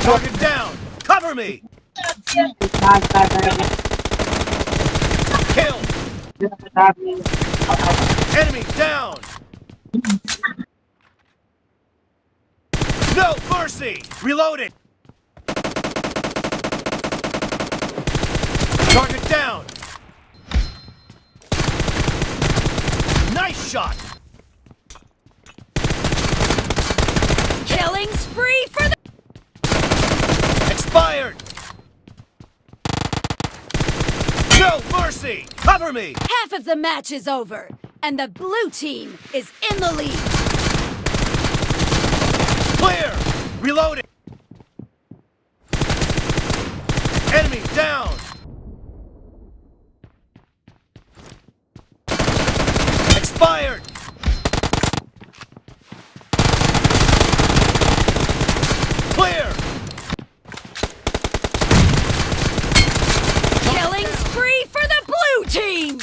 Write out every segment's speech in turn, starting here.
Target down! Cover me! Kill! Enemy down! No mercy! Reloading! Target down! Nice shot! Killing spree for the... Expired! Mercy! Cover me! Half of the match is over, and the blue team is in the lead. Clear! Reloading! Enemy down! Expired! Clear! Killing spree for the blue team!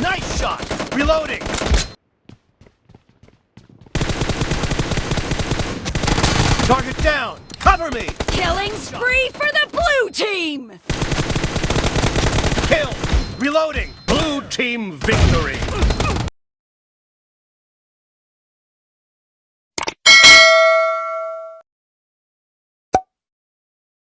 Nice shot! Reloading! Target down! Cover me! Killing spree for the blue team! Kill! Reloading! Blue team victory!